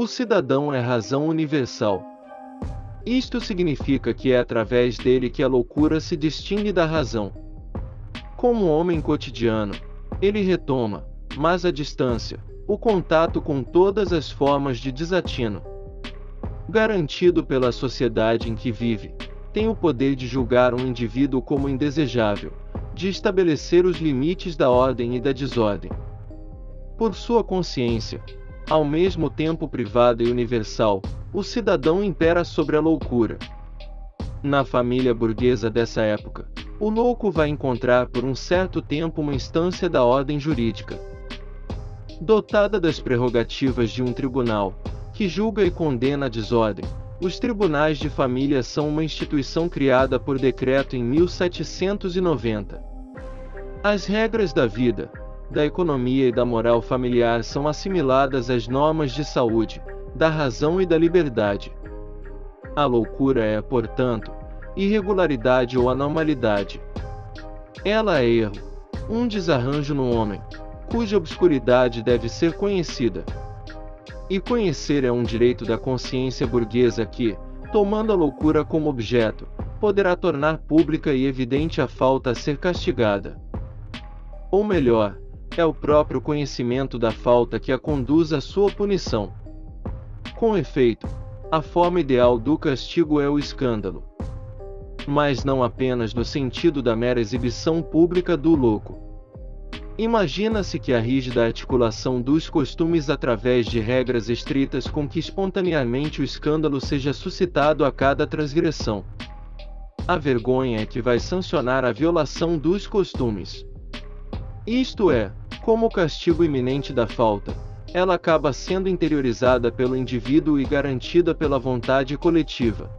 O cidadão é razão universal. Isto significa que é através dele que a loucura se distingue da razão. Como homem cotidiano, ele retoma, mas à distância, o contato com todas as formas de desatino. Garantido pela sociedade em que vive, tem o poder de julgar um indivíduo como indesejável, de estabelecer os limites da ordem e da desordem. Por sua consciência, ao mesmo tempo privada e universal, o cidadão impera sobre a loucura. Na família burguesa dessa época, o louco vai encontrar por um certo tempo uma instância da ordem jurídica. Dotada das prerrogativas de um tribunal, que julga e condena a desordem, os tribunais de família são uma instituição criada por decreto em 1790. As regras da vida, da economia e da moral familiar são assimiladas às normas de saúde, da razão e da liberdade. A loucura é, portanto, irregularidade ou anormalidade. Ela é erro, um desarranjo no homem, cuja obscuridade deve ser conhecida. E conhecer é um direito da consciência burguesa que, tomando a loucura como objeto, poderá tornar pública e evidente a falta a ser castigada. Ou melhor, é o próprio conhecimento da falta que a conduz à sua punição. Com efeito, a forma ideal do castigo é o escândalo. Mas não apenas no sentido da mera exibição pública do louco. Imagina-se que a rígida articulação dos costumes através de regras estritas com que espontaneamente o escândalo seja suscitado a cada transgressão. A vergonha é que vai sancionar a violação dos costumes. Isto é, como o castigo iminente da falta, ela acaba sendo interiorizada pelo indivíduo e garantida pela vontade coletiva.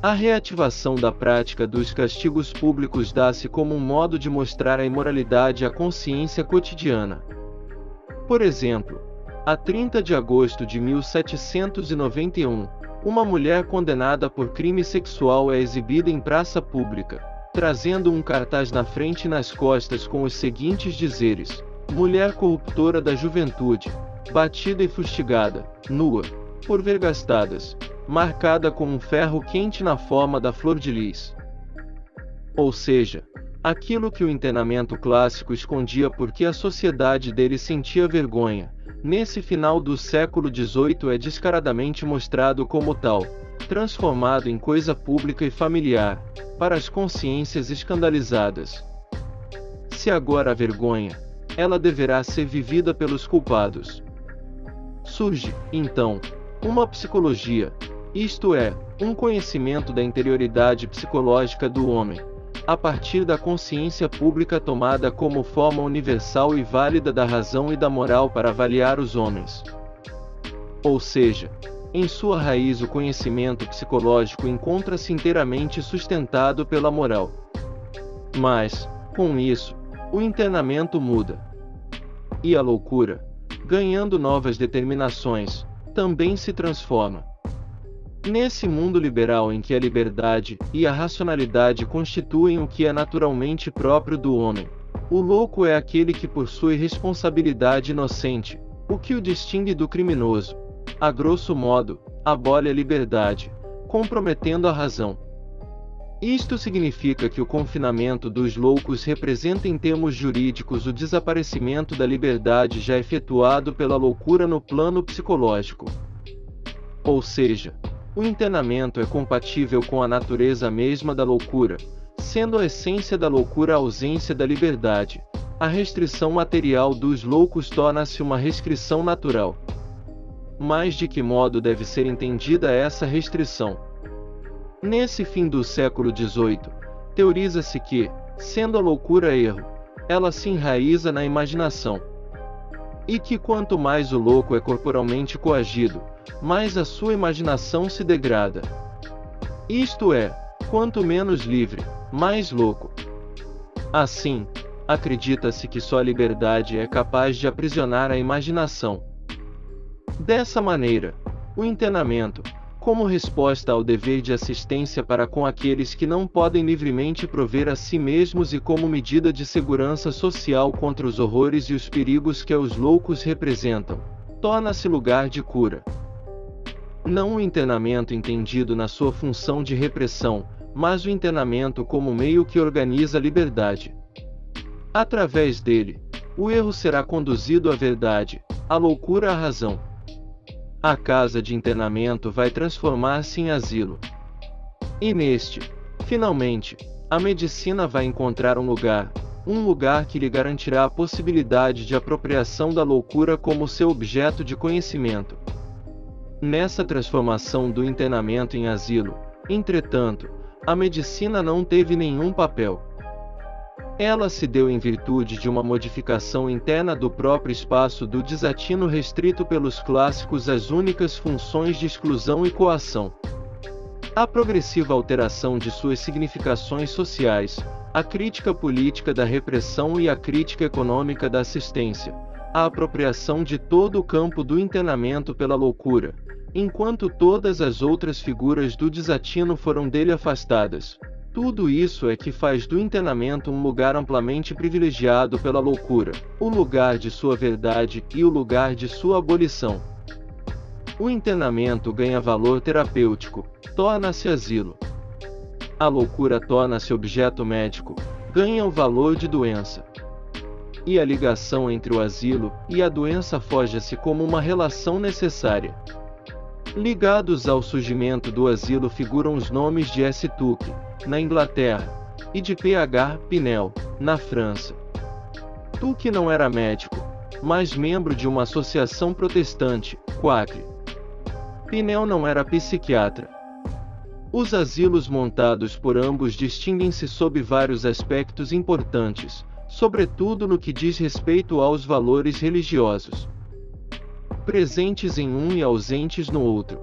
A reativação da prática dos castigos públicos dá-se como um modo de mostrar a imoralidade à consciência cotidiana. Por exemplo, a 30 de agosto de 1791, uma mulher condenada por crime sexual é exibida em praça pública trazendo um cartaz na frente e nas costas com os seguintes dizeres: Mulher corruptora da juventude, batida e fustigada, nua, por vergastadas, marcada com um ferro quente na forma da flor de lis. Ou seja, aquilo que o internamento clássico escondia porque a sociedade dele sentia vergonha, nesse final do século XVIII é descaradamente mostrado como tal, transformado em coisa pública e familiar, para as consciências escandalizadas. Se agora a vergonha, ela deverá ser vivida pelos culpados. Surge, então, uma psicologia, isto é, um conhecimento da interioridade psicológica do homem, a partir da consciência pública tomada como forma universal e válida da razão e da moral para avaliar os homens. Ou seja, em sua raiz, o conhecimento psicológico encontra-se inteiramente sustentado pela moral. Mas, com isso, o internamento muda. E a loucura, ganhando novas determinações, também se transforma. Nesse mundo liberal em que a liberdade e a racionalidade constituem o que é naturalmente próprio do homem, o louco é aquele que possui responsabilidade inocente, o que o distingue do criminoso a grosso modo, abole a liberdade, comprometendo a razão. Isto significa que o confinamento dos loucos representa em termos jurídicos o desaparecimento da liberdade já efetuado pela loucura no plano psicológico. Ou seja, o internamento é compatível com a natureza mesma da loucura, sendo a essência da loucura a ausência da liberdade. A restrição material dos loucos torna-se uma restrição natural. Mas de que modo deve ser entendida essa restrição? Nesse fim do século XVIII, teoriza-se que, sendo a loucura erro, ela se enraiza na imaginação. E que quanto mais o louco é corporalmente coagido, mais a sua imaginação se degrada. Isto é, quanto menos livre, mais louco. Assim, acredita-se que só a liberdade é capaz de aprisionar a imaginação. Dessa maneira, o internamento, como resposta ao dever de assistência para com aqueles que não podem livremente prover a si mesmos e como medida de segurança social contra os horrores e os perigos que os loucos representam, torna-se lugar de cura. Não o internamento entendido na sua função de repressão, mas o internamento como meio que organiza a liberdade. Através dele, o erro será conduzido à verdade, a loucura à razão. A casa de internamento vai transformar-se em asilo. E neste, finalmente, a medicina vai encontrar um lugar, um lugar que lhe garantirá a possibilidade de apropriação da loucura como seu objeto de conhecimento. Nessa transformação do internamento em asilo, entretanto, a medicina não teve nenhum papel. Ela se deu em virtude de uma modificação interna do próprio espaço do desatino restrito pelos clássicos às únicas funções de exclusão e coação. A progressiva alteração de suas significações sociais, a crítica política da repressão e a crítica econômica da assistência, a apropriação de todo o campo do internamento pela loucura, enquanto todas as outras figuras do desatino foram dele afastadas, tudo isso é que faz do internamento um lugar amplamente privilegiado pela loucura, o lugar de sua verdade e o lugar de sua abolição. O internamento ganha valor terapêutico, torna-se asilo. A loucura torna-se objeto médico, ganha o valor de doença. E a ligação entre o asilo e a doença foge-se como uma relação necessária. Ligados ao surgimento do asilo figuram os nomes de S. Tuque, na Inglaterra, e de P.H. Pinel, na França. Tuque não era médico, mas membro de uma associação protestante, Quacre. Pinel não era psiquiatra. Os asilos montados por ambos distinguem-se sob vários aspectos importantes, sobretudo no que diz respeito aos valores religiosos presentes em um e ausentes no outro.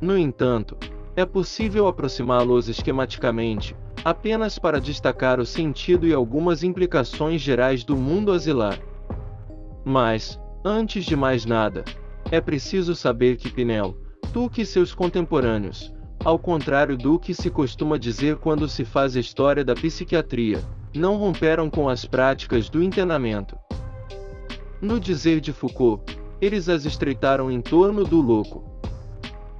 No entanto, é possível aproximá-los esquematicamente, apenas para destacar o sentido e algumas implicações gerais do mundo asilar. Mas, antes de mais nada, é preciso saber que Pinel, Tuque e seus contemporâneos, ao contrário do que se costuma dizer quando se faz a história da psiquiatria, não romperam com as práticas do internamento. No dizer de Foucault, eles as estreitaram em torno do louco.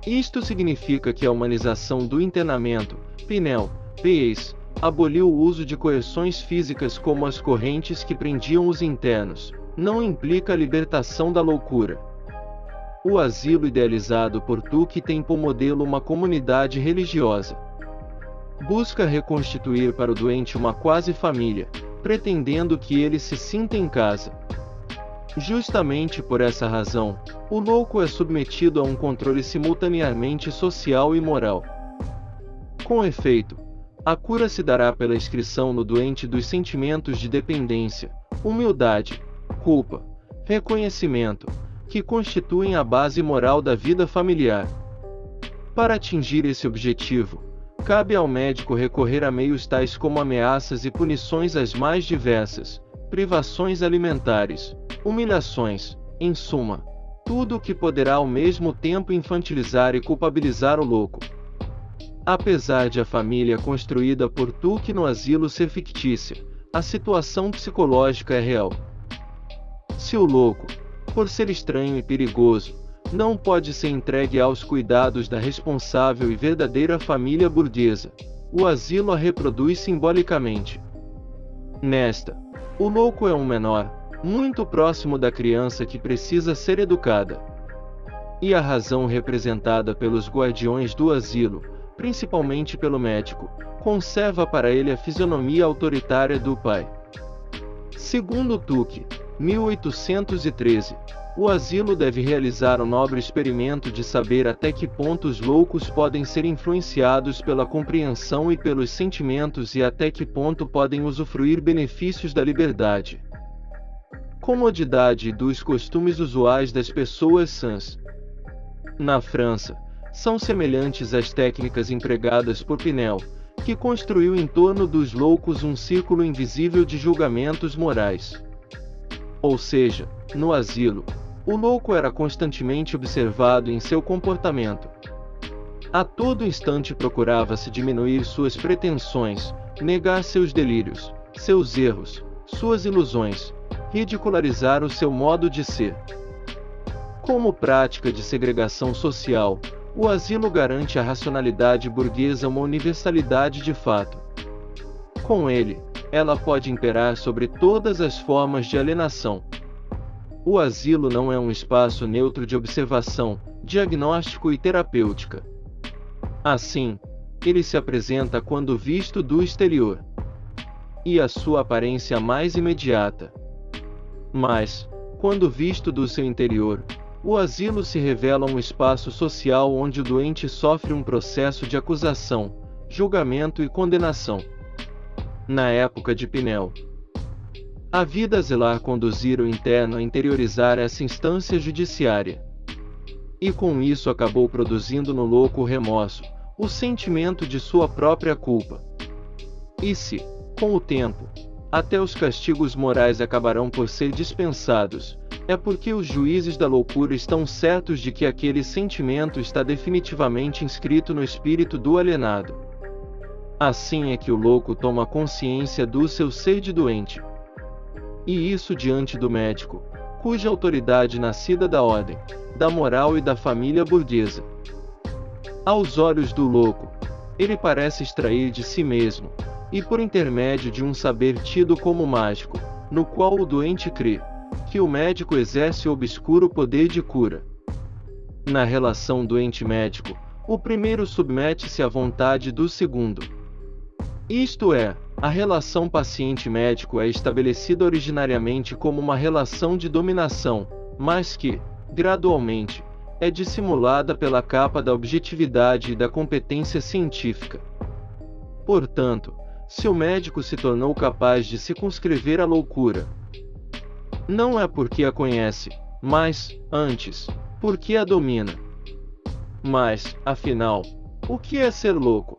Isto significa que a humanização do internamento, Pinel, P.S., aboliu o uso de coerções físicas como as correntes que prendiam os internos, não implica a libertação da loucura. O asilo idealizado por Tuque tem por modelo uma comunidade religiosa. Busca reconstituir para o doente uma quase família, pretendendo que ele se sinta em casa, Justamente por essa razão, o louco é submetido a um controle simultaneamente social e moral. Com efeito, a cura se dará pela inscrição no doente dos sentimentos de dependência, humildade, culpa, reconhecimento, que constituem a base moral da vida familiar. Para atingir esse objetivo, cabe ao médico recorrer a meios tais como ameaças e punições as mais diversas, privações alimentares, humilhações, em suma, tudo o que poderá ao mesmo tempo infantilizar e culpabilizar o louco. Apesar de a família construída por Tuque no asilo ser fictícia, a situação psicológica é real. Se o louco, por ser estranho e perigoso, não pode ser entregue aos cuidados da responsável e verdadeira família burguesa, o asilo a reproduz simbolicamente. Nesta, o louco é um menor, muito próximo da criança que precisa ser educada. E a razão representada pelos guardiões do asilo, principalmente pelo médico, conserva para ele a fisionomia autoritária do pai. Segundo Tuque, 1813, o asilo deve realizar o nobre experimento de saber até que ponto os loucos podem ser influenciados pela compreensão e pelos sentimentos e até que ponto podem usufruir benefícios da liberdade comodidade dos costumes usuais das pessoas sãs. Na França, são semelhantes às técnicas empregadas por Pinel, que construiu em torno dos loucos um círculo invisível de julgamentos morais. Ou seja, no asilo, o louco era constantemente observado em seu comportamento. A todo instante procurava-se diminuir suas pretensões, negar seus delírios, seus erros, suas ilusões, ridicularizar o seu modo de ser. Como prática de segregação social, o asilo garante à racionalidade burguesa uma universalidade de fato. Com ele, ela pode imperar sobre todas as formas de alienação. O asilo não é um espaço neutro de observação, diagnóstico e terapêutica. Assim, ele se apresenta quando visto do exterior. E a sua aparência mais imediata. Mas, quando visto do seu interior, o asilo se revela um espaço social onde o doente sofre um processo de acusação, julgamento e condenação. Na época de Pinel, a vida zelar conduzir o interno a interiorizar essa instância judiciária. E com isso acabou produzindo no louco o remorso, o sentimento de sua própria culpa. E se, com o tempo, até os castigos morais acabarão por ser dispensados, é porque os juízes da loucura estão certos de que aquele sentimento está definitivamente inscrito no espírito do alienado. Assim é que o louco toma consciência do seu ser de doente. E isso diante do médico, cuja autoridade nascida da ordem, da moral e da família burguesa. Aos olhos do louco, ele parece extrair de si mesmo, e por intermédio de um saber tido como mágico, no qual o doente crê, que o médico exerce o obscuro poder de cura. Na relação doente-médico, o primeiro submete-se à vontade do segundo. Isto é, a relação paciente-médico é estabelecida originariamente como uma relação de dominação, mas que, gradualmente, é dissimulada pela capa da objetividade e da competência científica. Portanto, se o médico se tornou capaz de circunscrever a loucura, não é porque a conhece, mas, antes, porque a domina. Mas, afinal, o que é ser louco?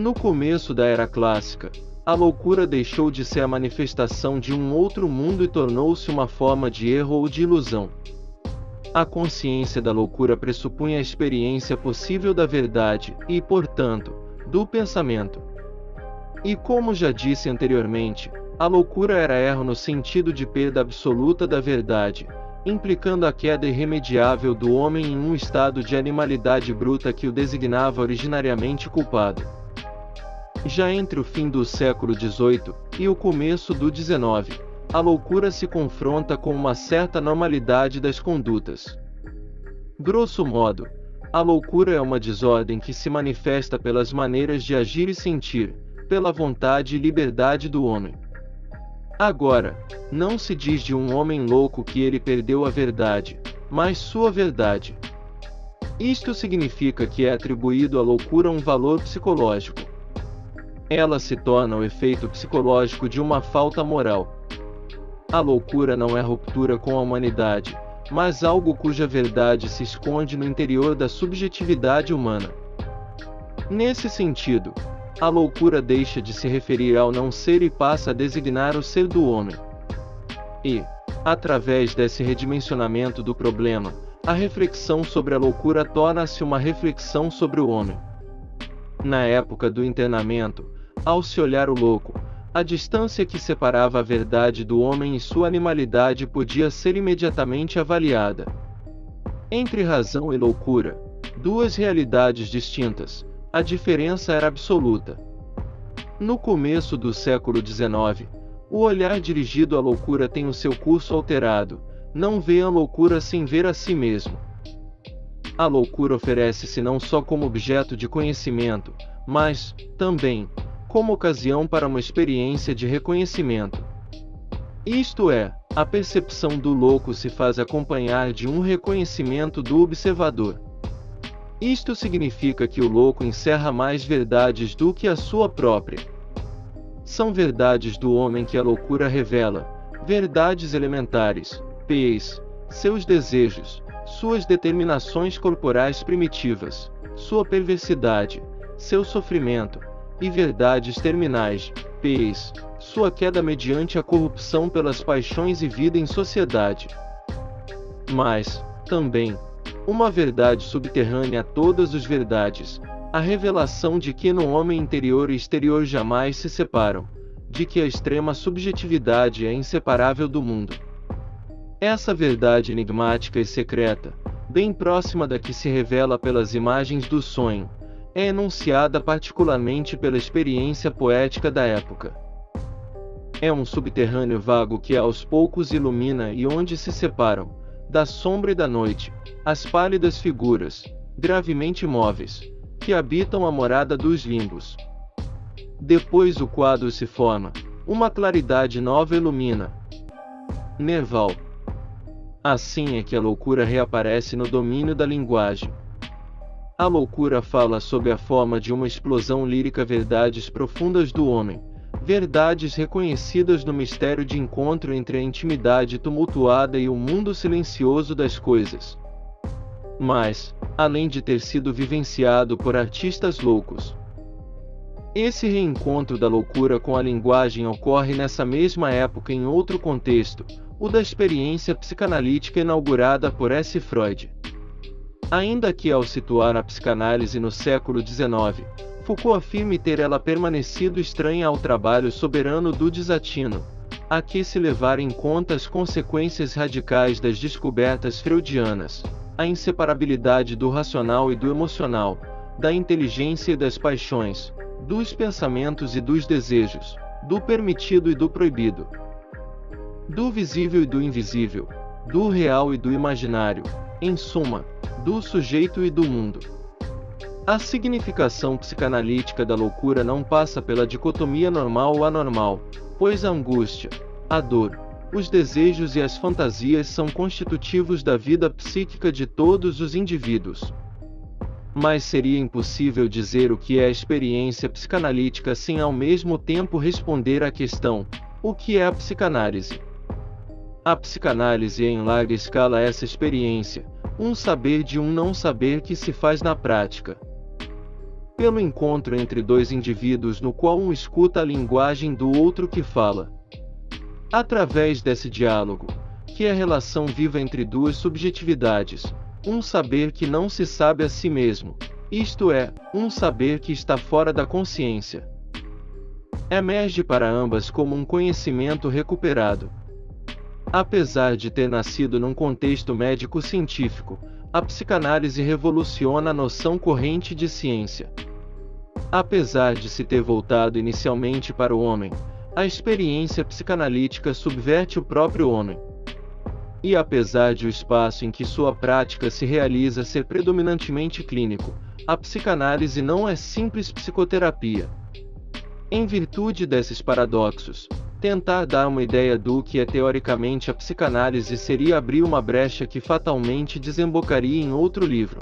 No começo da era clássica, a loucura deixou de ser a manifestação de um outro mundo e tornou-se uma forma de erro ou de ilusão. A consciência da loucura pressupunha a experiência possível da verdade e, portanto, do pensamento. E como já disse anteriormente, a loucura era erro no sentido de perda absoluta da verdade, implicando a queda irremediável do homem em um estado de animalidade bruta que o designava originariamente culpado. Já entre o fim do século XVIII e o começo do XIX, a loucura se confronta com uma certa normalidade das condutas. Grosso modo, a loucura é uma desordem que se manifesta pelas maneiras de agir e sentir, pela vontade e liberdade do homem. Agora, não se diz de um homem louco que ele perdeu a verdade, mas sua verdade. Isto significa que é atribuído à loucura um valor psicológico. Ela se torna o efeito psicológico de uma falta moral. A loucura não é ruptura com a humanidade, mas algo cuja verdade se esconde no interior da subjetividade humana. Nesse sentido, a loucura deixa de se referir ao não ser e passa a designar o ser do homem. E, através desse redimensionamento do problema, a reflexão sobre a loucura torna-se uma reflexão sobre o homem. Na época do internamento, ao se olhar o louco, a distância que separava a verdade do homem e sua animalidade podia ser imediatamente avaliada. Entre razão e loucura, duas realidades distintas, a diferença era absoluta. No começo do século XIX, o olhar dirigido à loucura tem o seu curso alterado, não vê a loucura sem ver a si mesmo. A loucura oferece-se não só como objeto de conhecimento, mas, também, como ocasião para uma experiência de reconhecimento. Isto é, a percepção do louco se faz acompanhar de um reconhecimento do observador. Isto significa que o louco encerra mais verdades do que a sua própria. São verdades do homem que a loucura revela, verdades elementares, pés, seus desejos, suas determinações corporais primitivas, sua perversidade, seu sofrimento, e verdades terminais, pés, sua queda mediante a corrupção pelas paixões e vida em sociedade. Mas, também, uma verdade subterrânea a todas as verdades, a revelação de que no homem interior e exterior jamais se separam, de que a extrema subjetividade é inseparável do mundo. Essa verdade enigmática e secreta, bem próxima da que se revela pelas imagens do sonho, é enunciada particularmente pela experiência poética da época. É um subterrâneo vago que aos poucos ilumina e onde se separam, da sombra e da noite, as pálidas figuras, gravemente imóveis, que habitam a morada dos limbos. Depois o quadro se forma, uma claridade nova ilumina. Nerval. Assim é que a loucura reaparece no domínio da linguagem. A loucura fala sob a forma de uma explosão lírica verdades profundas do homem, verdades reconhecidas no mistério de encontro entre a intimidade tumultuada e o mundo silencioso das coisas. Mas, além de ter sido vivenciado por artistas loucos, esse reencontro da loucura com a linguagem ocorre nessa mesma época em outro contexto, o da experiência psicanalítica inaugurada por S. Freud. Ainda que ao situar a psicanálise no século XIX, Foucault afirme ter ela permanecido estranha ao trabalho soberano do desatino, a que se levar em conta as consequências radicais das descobertas freudianas, a inseparabilidade do racional e do emocional, da inteligência e das paixões, dos pensamentos e dos desejos, do permitido e do proibido, do visível e do invisível, do real e do imaginário, em suma, do sujeito e do mundo. A significação psicanalítica da loucura não passa pela dicotomia normal ou anormal, pois a angústia, a dor, os desejos e as fantasias são constitutivos da vida psíquica de todos os indivíduos, mas seria impossível dizer o que é a experiência psicanalítica sem ao mesmo tempo responder à questão: o que é a psicanálise? A psicanálise é em larga escala essa experiência, um saber de um não saber que se faz na prática. Pelo encontro entre dois indivíduos no qual um escuta a linguagem do outro que fala. Através desse diálogo, que é a relação viva entre duas subjetividades, um saber que não se sabe a si mesmo, isto é, um saber que está fora da consciência. Emerge para ambas como um conhecimento recuperado. Apesar de ter nascido num contexto médico-científico, a psicanálise revoluciona a noção corrente de ciência. Apesar de se ter voltado inicialmente para o homem, a experiência psicanalítica subverte o próprio homem. E apesar de o espaço em que sua prática se realiza ser predominantemente clínico, a psicanálise não é simples psicoterapia. Em virtude desses paradoxos, tentar dar uma ideia do que é teoricamente a psicanálise seria abrir uma brecha que fatalmente desembocaria em outro livro.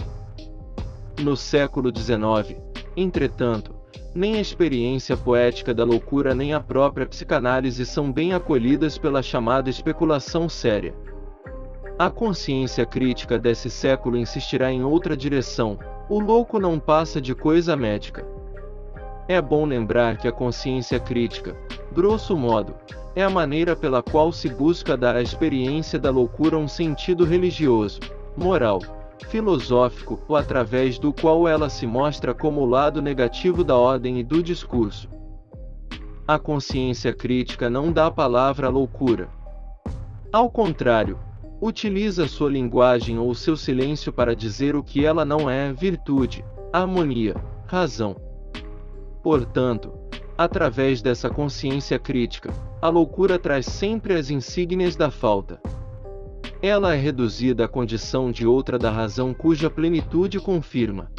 No século XIX, entretanto, nem a experiência poética da loucura nem a própria psicanálise são bem acolhidas pela chamada especulação séria. A consciência crítica desse século insistirá em outra direção: o louco não passa de coisa médica. É bom lembrar que a consciência crítica, grosso modo, é a maneira pela qual se busca dar à experiência da loucura um sentido religioso, moral, filosófico ou através do qual ela se mostra como o lado negativo da ordem e do discurso. A consciência crítica não dá a palavra à loucura. Ao contrário, Utiliza sua linguagem ou seu silêncio para dizer o que ela não é: virtude, harmonia, razão. Portanto, através dessa consciência crítica, a loucura traz sempre as insígnias da falta. Ela é reduzida à condição de outra da razão cuja plenitude confirma,